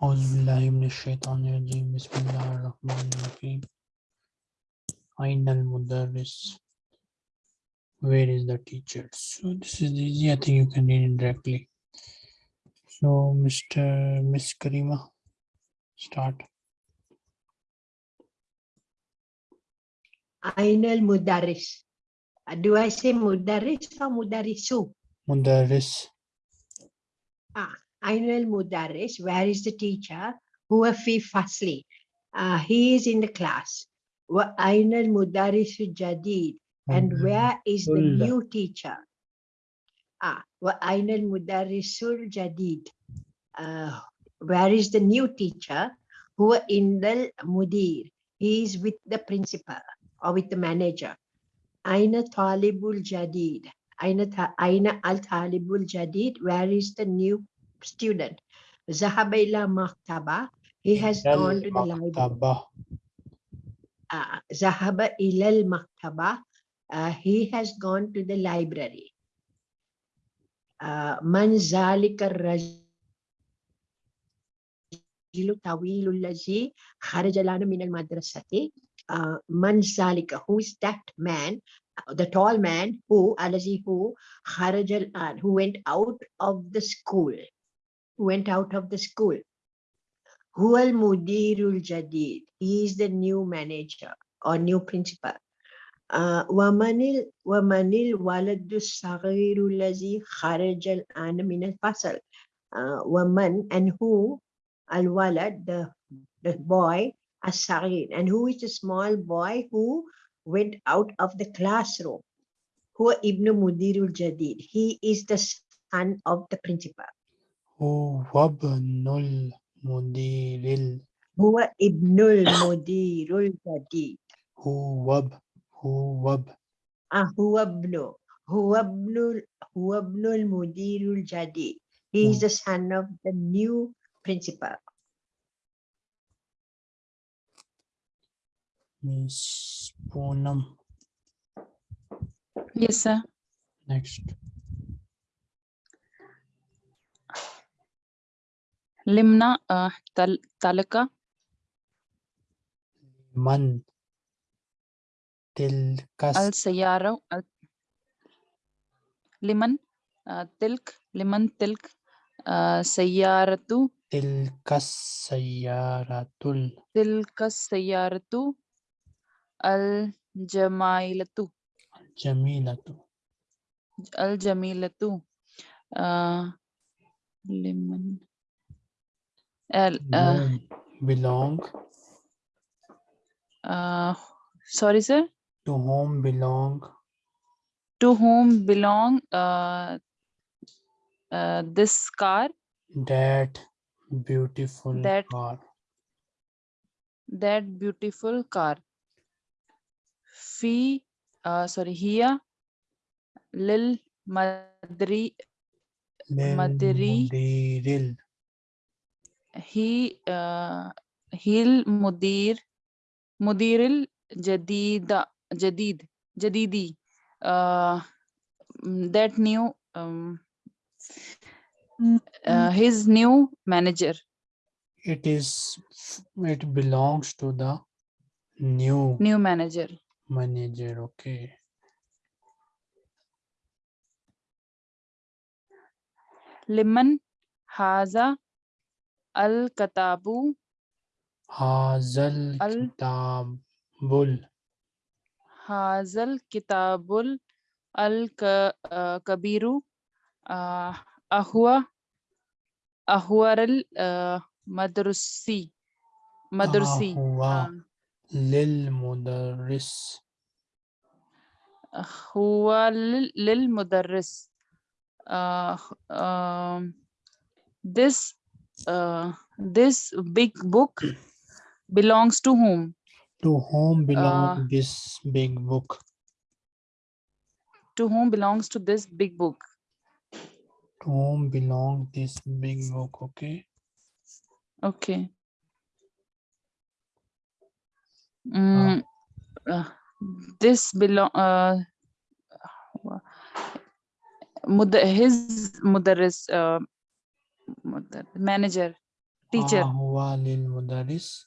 Bismillahirrahmanirrahim. Bismillahirrahmanirrahim. Where is the teacher? So this is easy. I think you can read it directly. So Mr. Miss Karima, start. Ainal Mudaris. Do I say Mudaris or mudarisu? Mudaris. Ah, Ainul Mudaris, where is the teacher? Huwa fi fasli. Uh, he is in the class. Wa Ainul Mudarrisu Jadid. And where is the new teacher? Ah, wa Ainul Mudarrisul Jadid. Uh, where is the new teacher? Huwa Indal Mudir. He is with the principal or with the manager. Aina Talibul Jadid. Aina, Aina Al Talibul Jadid. Where is the new student? ذهب إلى مكتبة. He has gone to the library. المكتبة. آه، ذهب إلى المكتبة. Uh, he has gone to the library. آه، من ذلك الرجل الطويل الذي خرج الآن من المدرسة؟ آه، من ذلك? Who is that man? Uh, The tall man who الذي هو خرج الآن who went out of the school who went out of the school هو المدير الجديد he is the new manager or new principal آه، ومن ال- ومن الولد الصغير الذي خرج الآن من الفصل آه، ومن and who الولد the, the boy الصغير and who is the small boy who went out of the classroom هو ابن مدير الجديد he is the son of the principal هو ابن المدير ال- هو ابن المدير الجديد هو اب- هو اب- آه هو ابنه هو ابن هو ابن المدير الجديد he is مم. the son of the new principal Miss Poonam. Yes, sir. Next. Limna uh, tal Talaka من تلك al Sayara al Liman uh, Tilk Liman Tilk uh, Sayaratu تلك السيارة Tilka Sayaratu al Jamailatu الجميلة al Jamilatu L, uh, belong. Uh, sorry, sir. To whom belong? To whom belong uh, uh, this car? That beautiful that, car. That beautiful car. Fee, uh, sorry, here. Lil Madri. Lil Madri. Madril he, uh, hil mudir, mudiril jadida, jadid, jadidi, uh, mm, that new, um, uh, his new manager. it is it belongs to the new new manager. manager okay Liman haza al katabu هذا Al- الكتاب hazal kitabul al ka, uh, kabiru uh, ahwa ahwaral uh, madrusi madrusi هو uh, للمدرس huwa lil, lil mudarris uh, um, this uh, this big book belongs to whom? To whom belong Uh, this big book? To whom belongs to this big book? To whom belong this big book okay? Okay. Mm, uh, this belong uh, his mudarris uh, manager Teacher. Ahwa lil mudaris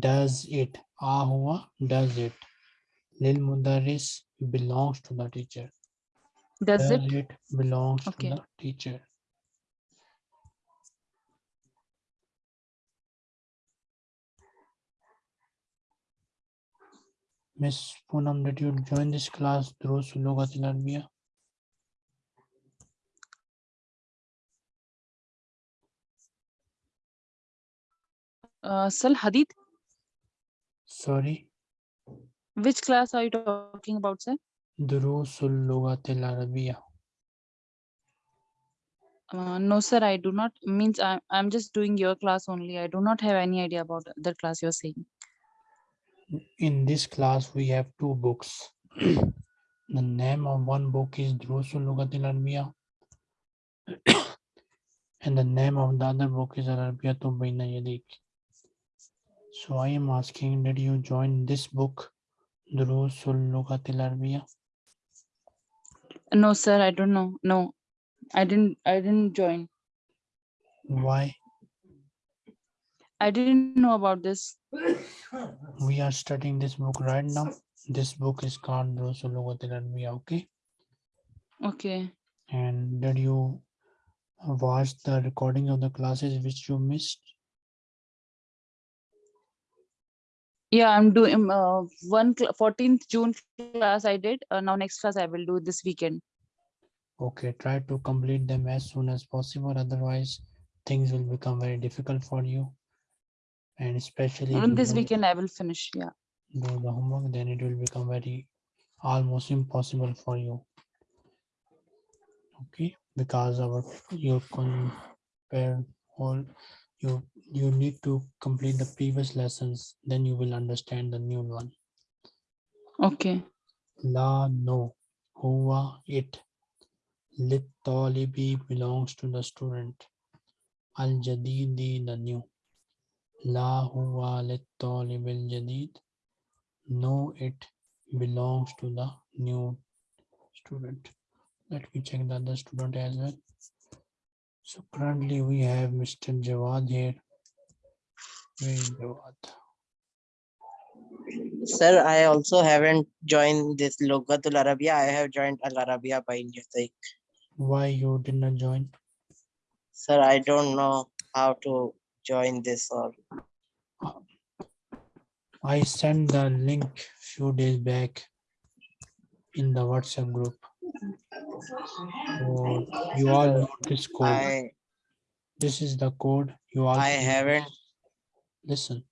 does it. Ahwa does it. Lil mudaris belongs to the teacher. Does does it? it belongs Okay. to the teacher. Miss Poonam, did you join this class through Sulugat al Arabiya? Uh, Sal Hadith. Sorry, Which class are you talking about, sir? Durusul Lugat al Arabiya. Uh, no, sir, I do not. Means I'm I'm just doing your class only. I do not have any idea about the class you're saying. In this class, we have two books. the name of one book is Durusul Lugat al Arabiya. and the name of the other book is Al Arabiyatu Baina Yadik. So I am asking, did you join this book, Durusul Lugat al Arabiya? No, sir, I don't know. No, I didn't. I didn't join. Why? I didn't know about this. We are studying this book right now. This book is called Durusul Lugat al Arabiya, okay? Okay. And did you watch the recording of the classes which you missed? Yeah, I'm doing uh, one cl- 14th June class I did. Uh, now next class I will do this weekend. Okay, try to complete them as soon as possible. Otherwise, things will become very difficult for you. And especially you this weekend I will finish. Yeah. do the homework, then it will become very almost impossible for you. Okay, because our your compare all you you need to complete the previous lessons, then you will understand the new one. Okay. La no, huwa it. Lit talibi belongs to the student. Al jadidi the new. La huwa lit talib al jadid. No, it belongs to the new student. Let me check the other student as well. So currently we have Mr. Jawad here. Where is Jawad? Sir, I also haven't joined this Lugatul Arabia. I have joined Al Arabiya by mistake. Why you did not join? Sir, I don't know how to join this or I sent the link few days back in the WhatsApp group. So you all know this code. I This is the code. You all. I haven't Listen.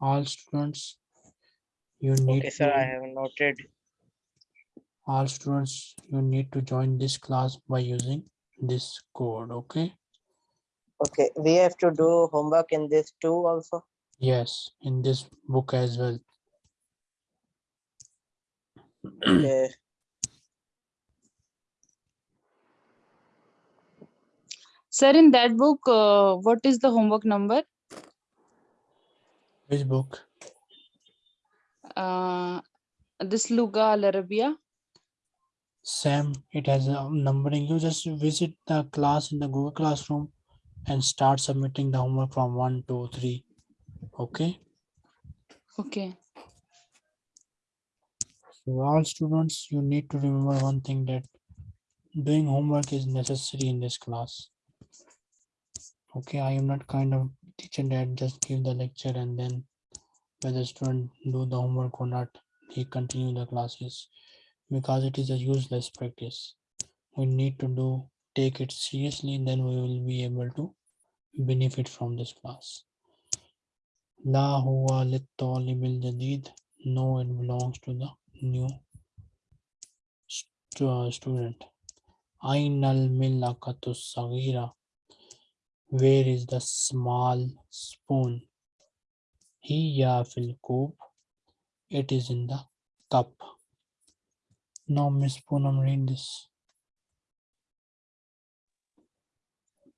All students, you need okay, sir, I have noted. all students, you need to join this class by using this code, okay? Okay, we have to do homework in this too also. Yes, in this book as well. Okay. Sir, in that book, uh, what is the homework number? Which book? Uh, this Luga Al Arabiya. Sam, it has a numbering. You just visit the class in the Google Classroom and start submitting the homework from one, two, three. Okay? Okay. So all students, you need to remember one thing that doing homework is necessary in this class. Okay, I am not kind of teacher that just give the lecture and then whether student do the homework or not, he continue the classes because it is a useless practice. We need to do take it seriously, then we will be able to benefit from this class. La huwa talibil jadid. No, it belongs to the new stu- uh, student. Ainal millakatu sagira. Where is the small spoon? Hiya fil koob. It is in the cup. Now, Miss Poonam, read this.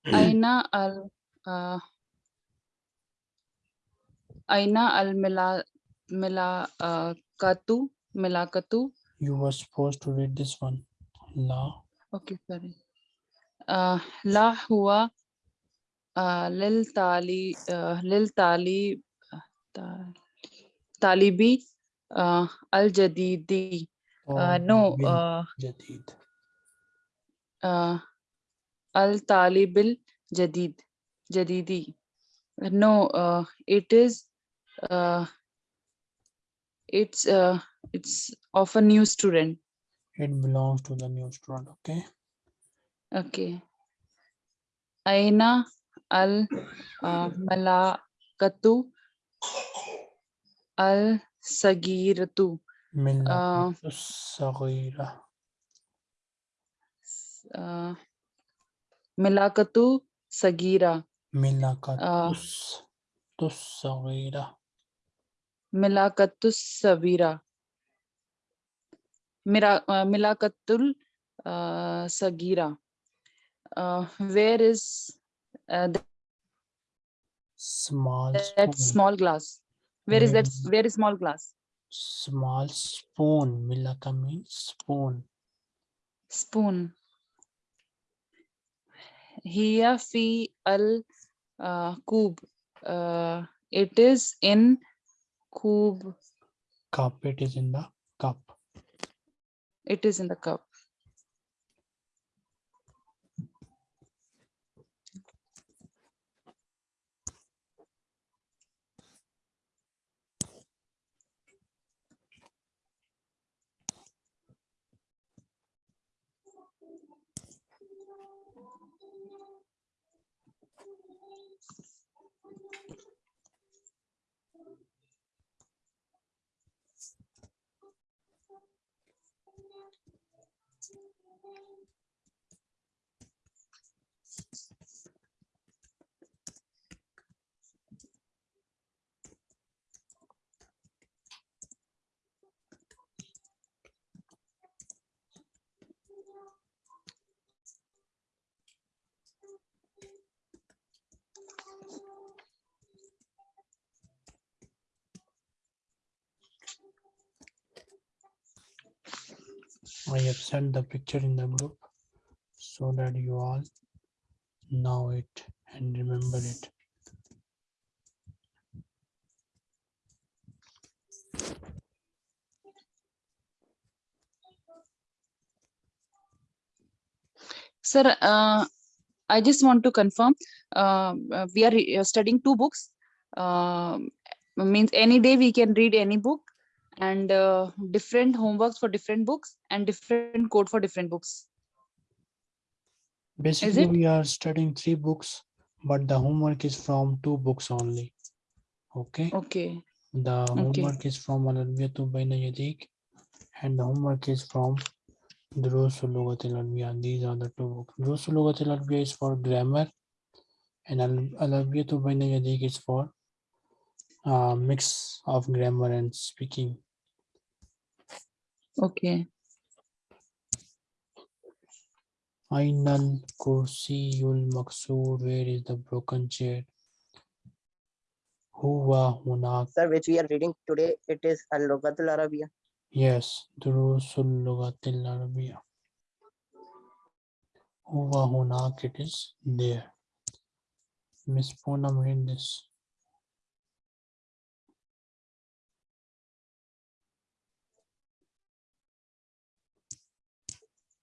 Aina al uh, Aina al mila mila uh, katu milakatu. You were supposed to read this one. La. Okay, sorry. Uh, la huwa uh, lil tali lil tali talibi al jadidi no jadid al talibil jadid jadidi no uh, it is uh, it's uh, it's of a new student. It belongs to the new student okay. Okay. Aina al-malakatu ah, al-sagiratu. Ah, ah, malakatu sagira. malakatu Sagira. malakatu Sagira. Milakatus Mira, uh, Sagira. Uh, where is uh, th- small that spoon. small glass. Where is that Where is- where is small glass? Small spoon milaka means spoon. Spoon. Hiya fi al uh, kub. Uh, it is in kub. Cup it is in the cup. It is in the cup I have sent the picture in the group so that you all know it and remember it. Sir, uh, I just want to confirm, uh, uh, we are uh, studying two books. Um, Means any day we can read any book and uh, different homeworks for different books and different code for different books. Basically, we are studying three books, but the homework is from two books only. Okay, Okay, the homework is from Al-Arabiyatu Bayna Yadik and the homework is from Durusul Lughat Al-Arabiya. These are the two books. Durusul Lughat Al-Arabiya is for grammar and Al- Al-Arabiyatu Bayna Yadik is for uh, mix of grammar and speaking. okay. Ainal Kursiyul Maksur, where is the broken chair? Huwa Hunak, Sir, which we are reading today, it is Al-Lughatul Arabiya. yes, Durusul Lughatil Arabiya. Huwa Hunak, it is there. Miss Poonam, read this.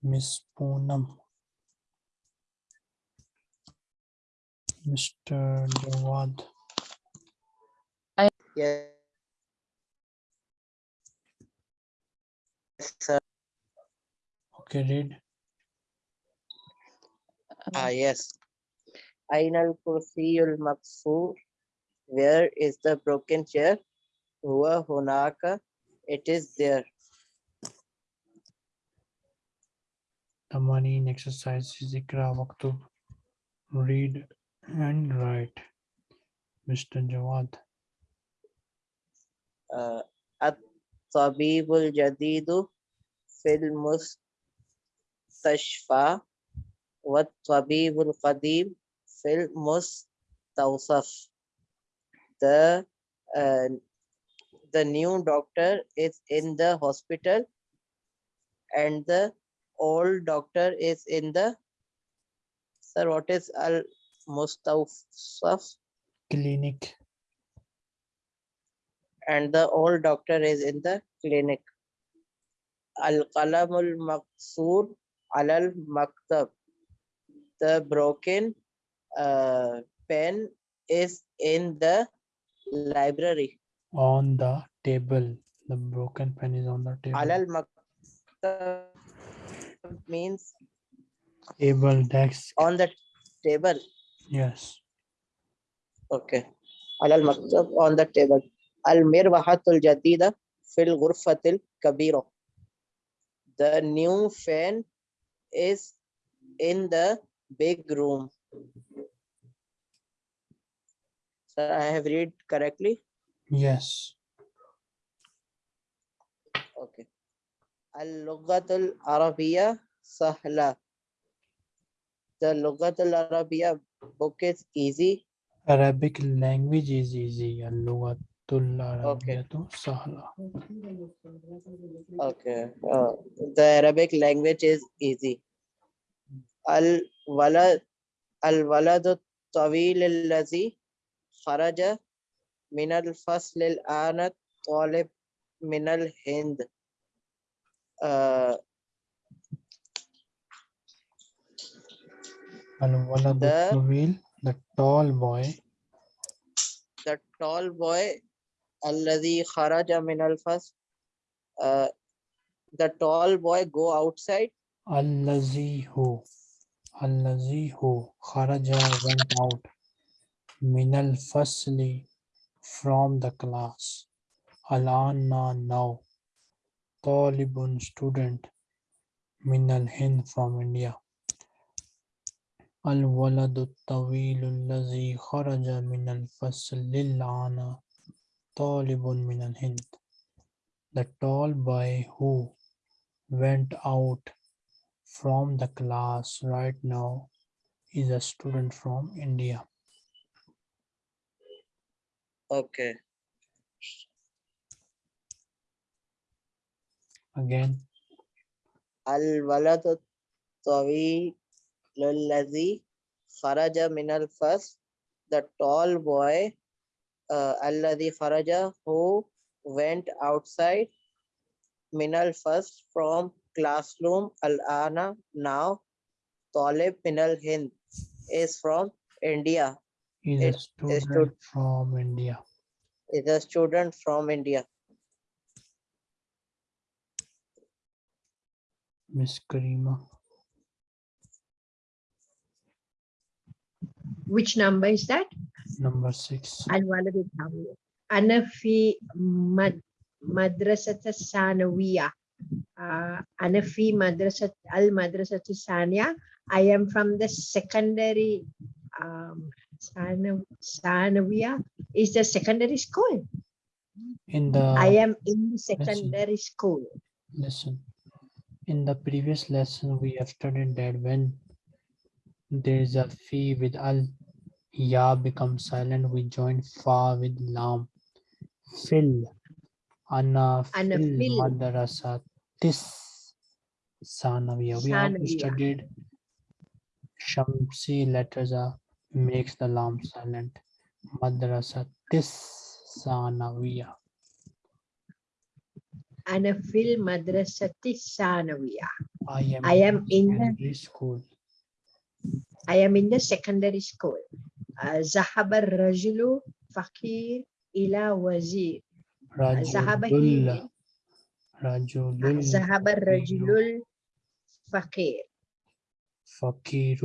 Miss Poonam. Mr. Jawad. I Yes. Sir, Okay, read. ah, yes. Ainal Kursiyul Maksur. Where is the broken chair? Huwa Hunaka. It is there. the money in exercise zikra waktu read and write. Mr jawad. Uh, at tabibul jadidu fil mustashfa What tabibul qadim fil mustawsaf. The uh, the new doctor is in the hospital and the old doctor is in the sir what is al mustawsaf clinic and the old doctor is in the clinic. Al-qalamul maqsoor alal maktab. The broken uh, pen is in the library. on the table the broken pen is on the table Alal maktab means table desk on the table. yes Okay. Alal maktab on the table. Al-mirwahatul jadida fil ghurfatil kabira. The new fan is in the big room. Sir, I have read correctly. yes Okay. Al-Lughatul Arabiya Sahla. The Lughatul Arabiya book is easy. arabic language is easy al-lughatul arabiyyatu sahla Okay. Uh, the Arabic language is easy. Al-Walad Al-Waladu Tawil Allazi Kharaja Min al-Fasl al-Ana Talib Min al-Hind. Uh, The- the tall boy. The tall boy alladhi kharaja min al-fasl uh, the tall boy go outside. Allazi who allazi who kharaja went out min al-fasli from the class. Alana now talibun student min al-hind from india الولد الطويل الذي خرج من الفصل الآن طالب من الهند The tall boy who went out from the class right now is a student from India. okay Again, al-waladu tawil alladhi kharaja min al-fasl the tall boy uh, alladhi kharaja who went outside min al-fasl from classroom al-ana now talib min al-hind is from india. Is a student from India. is a student from india Miss Karima. Which number is that? Number six. Anwala Anafi Mad Madrasat Sanawiya. Uh, Anafi Madrasat Al Madrasat Sania. I am from the secondary um, Sanawiya is the secondary school. In the I am in the secondary listen, school. Listen in the previous lesson, we have studied that when there is a fi with al, ya becomes silent, we join fa with lam. Fil, ana Ana fil fil. madrasa tis sanaviya. We Sanaviya. studied shamsi letters are makes the lam silent. Madrasa tis sanaviya. أنا في المدرسة الثانوية I am, I am in the- secondary school. I am in the secondary school آه، ذهب الرجل فقير إلى وزير ذهب رجل he رجل ذهب الرجل الفقير فقير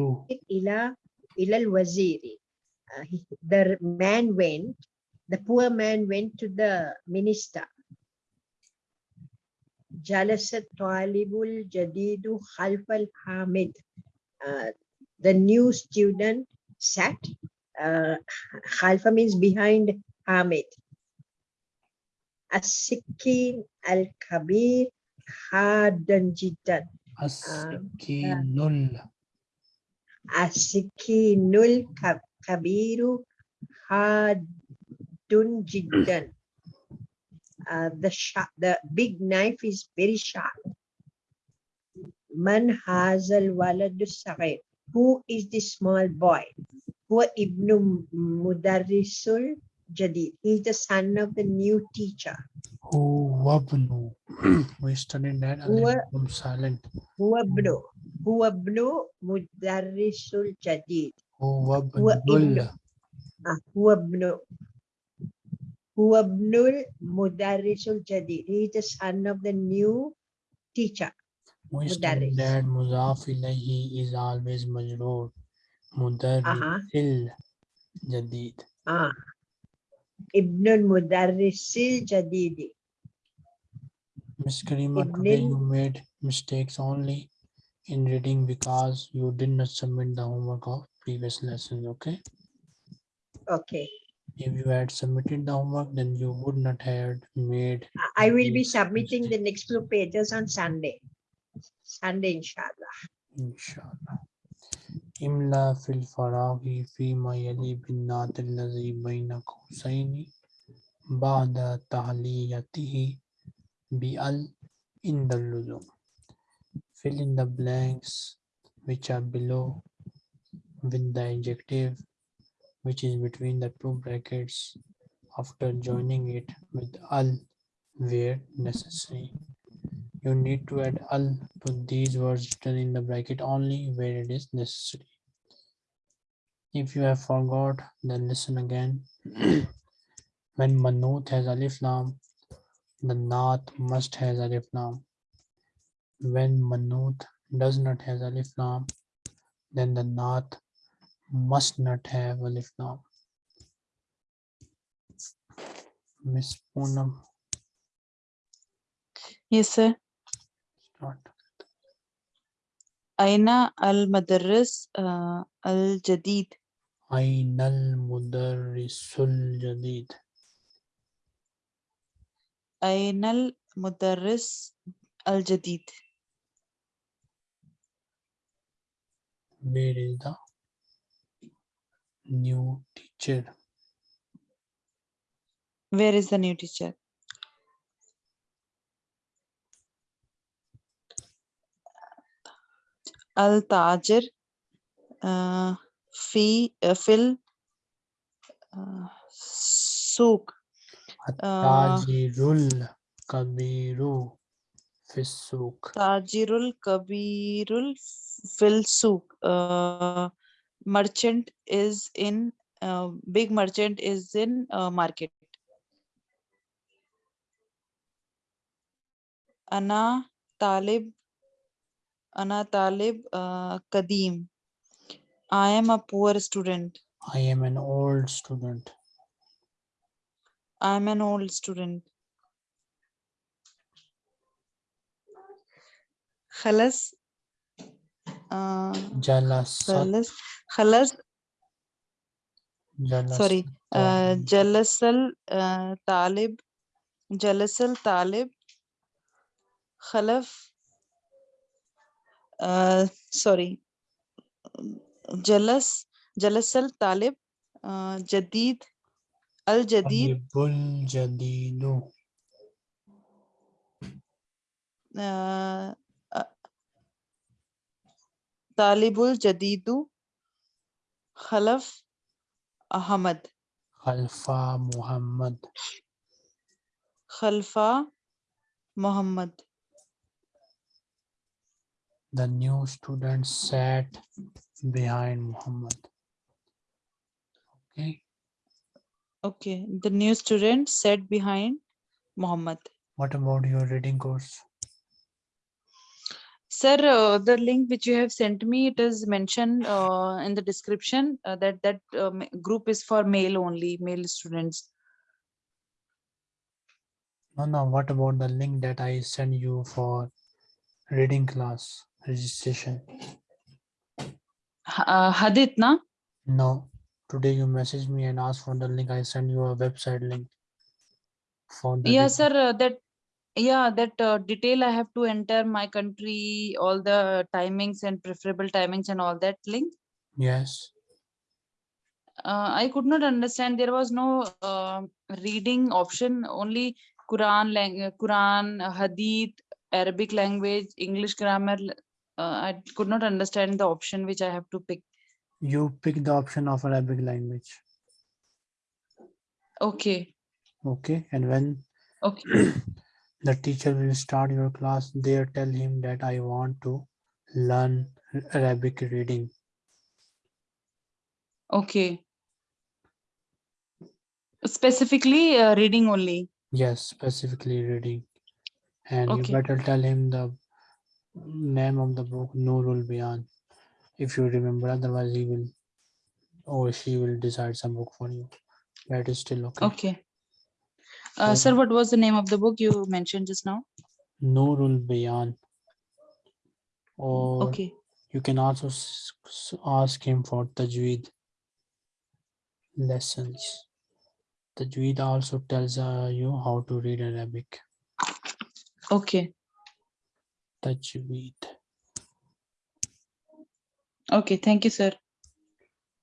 إلى إلى الوزير Uh, he- the man went the poor man went to the minister جلس الطالب الجديد خلف الحامد Uh, the new student sat uh, خلف means behind Hamid السكين الكبير حادا جدا السكين ال- السكين الكبير حاد جدا uh, the sharp, the big knife is very sharp. Man hazal walad sagir. Who is the small boy? Huwa ibn mudarrisul jadid. He's the son of the new teacher. Oh, who Huwabnu. we studied that and huwa, then silent. Huwabnu. Huwabnu mudarrisul jadid. Oh, Huwabnul. Huwabnu. Ah, هو ابن هو ابن المدرس الجديد. He is the son of the new teacher. We studied Mudarris. that muzaf ilayhi is always majroor. Mudarrisil jadid. آه. ابن المدرس الجديد. Miss Karima, today Ibn- you made mistakes only in reading because you did not submit the homework of previous lessons, okay? Okay. If you had submitted the homework, then you would not have made I- will be submitting the next few pages on Sunday. Sunday, inshallah. inshallah. Imla fil faraghi fi ma yali bin nat allazi bayna qawsaini ba'da tahliyatihi bi al in the luzum. Fill in the blanks which are below with the adjective which is between the two brackets after joining it with al where necessary. You need to add al to these words written in the bracket only where it is necessary. If you have forgot, then listen again. when manut has alif lam, the naat must has alif lam. When manut does not has alif lam, then the naat must not have a lift norm. Miss Poonam. Yes, sir. Start. Aina al Madaris uh, al-Jadid. Aina al-Mudarrisul Jadid. Aina al-Mudarris al-Jadid. Where is the new teacher? Where is the new teacher? Al tajir uh, fi uh, fil uh, souk uh, tajirul kabiru fi tajirul kabirul fil souk uh, merchant is in uh, big merchant is in uh, market أنا طالب أنا طالب uh, قديم I am a poor student I am an old student. I am an old student خلص uh, jalasat khalas jalas sorry uh, jalasal uh, talib jalasal talib khalaf uh, sorry jalas jalasal talib uh, jadid al jadid talibun jadidu uh, Talibul Jadidu Khalaf Ahmad. Khalfa Muhammad. Khalfa Muhammad. The new student sat behind Muhammad. Okay. Okay. The new student sat behind Muhammad. What about your reading course? Sir, uh, the link which you have sent me, it is mentioned uh, in the description uh, that that ma- group is for male only, male students. No, no. What about the link that I send you for reading class registration? Uh, Hadith, na? No. Today you messaged me and asked for the link. I send you a website link for Yeah, reading- sir, uh, that, yeah, that uh, detail I have to enter my country, all the timings and preferable timings and all that link. Yes. Uh, I could not understand. There was no uh, reading option, only Quran, uh, Quran, Hadith, Arabic language, English grammar. Uh, I could not understand the option which I have to pick. You pick the option of Arabic language. Okay. Okay. And when Okay. the teacher will start your class, there tell him that I want to learn Arabic reading. Okay. Specifically uh, reading only. Yes, specifically reading. And Okay. you better tell him the name of the book, Nurul Bayan. If you remember, otherwise he will or she will decide some book for you. That is still okay. Okay. Uh, sir, what was the name of the book you mentioned just now? Nurul Bayan. Or Okay. you can also s- s- ask him for Tajweed lessons. Tajweed also tells uh, you how to read Arabic. Okay. Tajweed. Okay. Thank you, sir.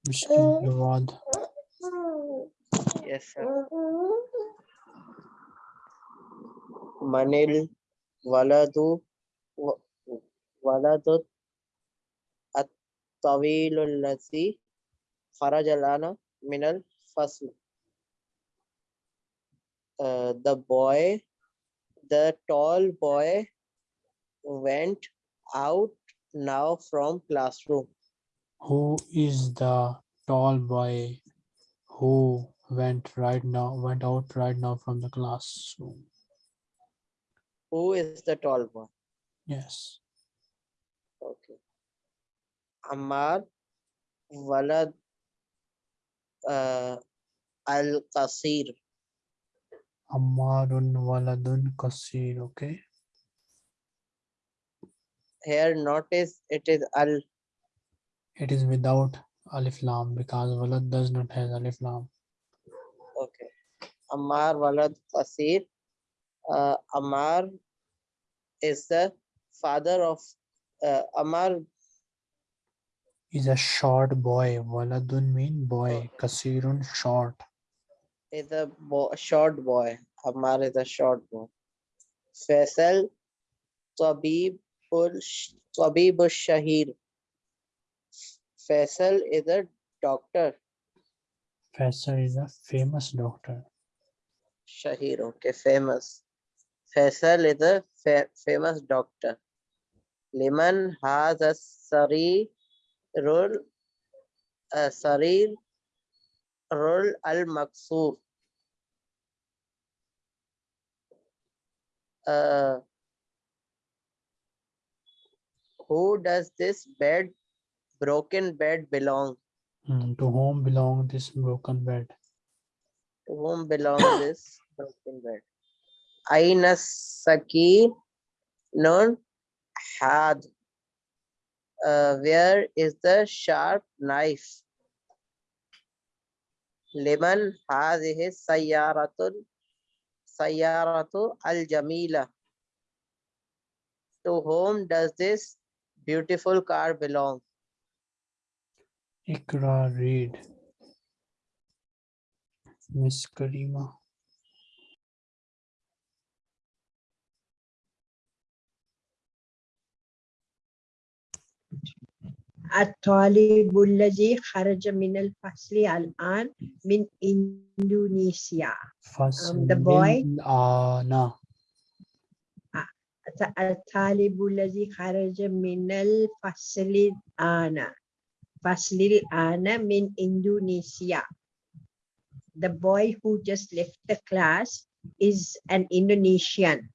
Mr. Jawad. Yes, sir. Manil waladu wa- waladu at-tawil allazi kharaja lana min al-fasl. Uh, the boy, the tall boy went out now from classroom. Who is the tall boy who went right now, went out right now from the classroom? Who is the tall one? Yes. Okay. Ammar Walad uh, Al Qasir. Ammarun waladun kasir. Okay. Here notice it is Al It is without alif lam because walad does not have alif lam. okay. Ammar Walad Qasir. Uh, Ammar is the father of uh, Ammar Is a short boy. Waladun mean boy. Kasirun short. is a bo- short boy. Ammar is a short boy. Faisal Tabibul Tabibul Shahir. Faisal is a doctor. Faisal is a famous doctor. Shahir, okay, famous. Faisal is a fa- famous doctor. Liman has a sari role, a sarir role al maksur. Uh, who does this bed, broken bed belong? Hmm, To whom belong this broken bed? To whom belongs this broken bed? Aina Saki non had. Uh, where is the sharp knife? Liman هذه السيارة سيارة الجميلة. To whom does this beautiful car belong? Ikra read. Miss Karima. الطالب الذي خرج من الفصل الآن من إندونيسيا the boy- Ana. الطالب الذي خرج من الفصل الآن فصل الآن من إندونيسيا The boy who just left the class is an Indonesian.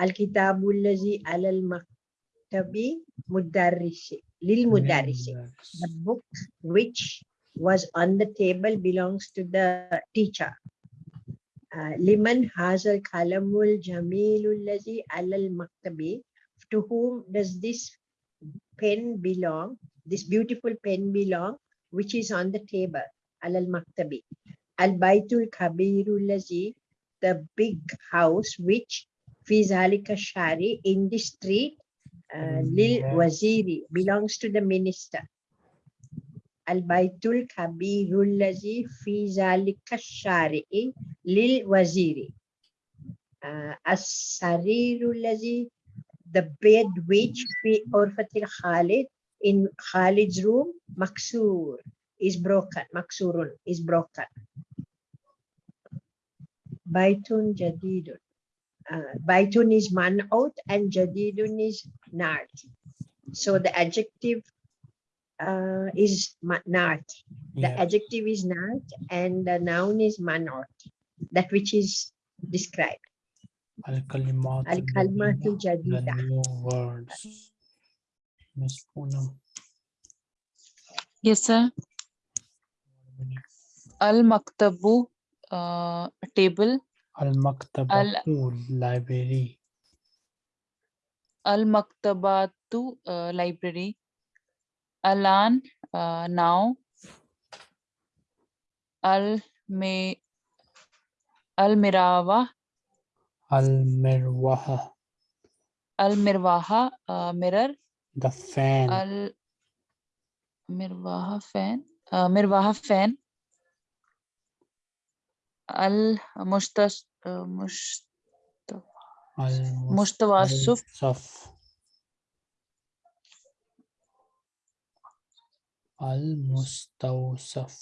الكتاب الذي على المكتب Lil Mudarisi. The book which was on the table belongs to the teacher. Uh, Liman Hazal Kalamul Jamilul Lazi Alal Maktabi. To whom does this pen belong? This beautiful pen belong, which is on the table, Alal Maktabi. Al Baitul Kabirul Lazi, the big house which Fizalika Shari in the street uh, mm-hmm. lil waziri belongs to the minister. Al baitul kabirul lazi fi zalika shari'i lil waziri. Uh, As sarirul lazi the bed which fi orfatil Khalid in Khalid's room maksur is broken. Maksurun is broken. Baitun jadidun. Uh, baitun is man'ut and jadidun is na't. So the adjective uh, is ma- na't. The Yeah, adjective is na't and the noun is man'ut. That which is described. Al-Kalimat Al-Kalmatul the Jadida. new words. Miss Poonam. Yes, sir. Al Maktabu uh, table. Al-Maktabatu library. Al Maktabatu uh, library. Alan uh, now. Al Me Al. Al-Mirwaha, Al Mirwaha uh, mirror. the fan. Al Mirwaha fan. Uh, Mirwaha fan. Al Mustas uh, Mush Mustawasuf. Al-Mustawasuf. Al-Mustawsaf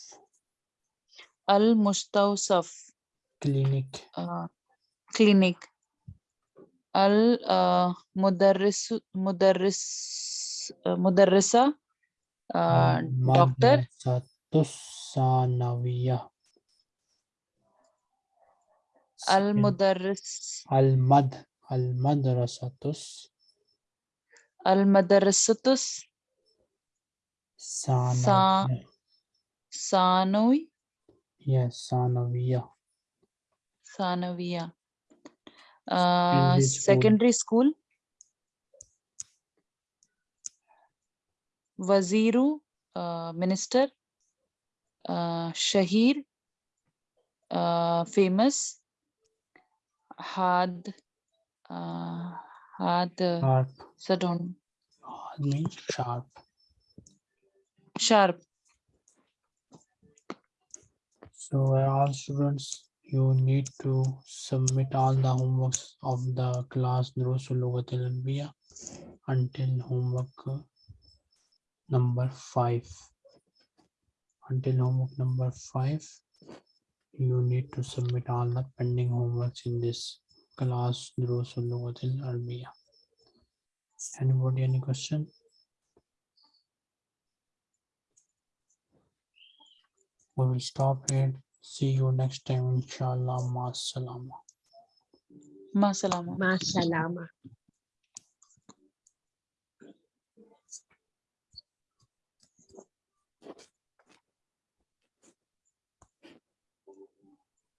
Al Mustawsaf clinic. uh, clinic. Al uh, Mudarris Mudarris uh, Mudarrisa uh, doctor. Madrasatus Sanawiyah. Al Second, Mudarris Al-Mad. Al-Madrasatus Al Madarrisatus Sanawiyah. Sanawi Yes, Sanawiyah. Sanawiya. Uh, Secondary school. secondary school. Waziru, uh, minister. Uh, Shahir, uh, famous. Had, uh, had, uh, Sharp. don't, Hard means sharp. sharp. So uh, all students, you need to submit all the homeworks of the class Durusul Lughat Al Arabiya until homework uh, number five. Until homework number five, you need to submit all the pending homeworks in this class Durusul Lughat Al Arabiya. Anybody any question? We will stop here. See you next time, inshallah. Ma salama. Ma salama. Ma salama.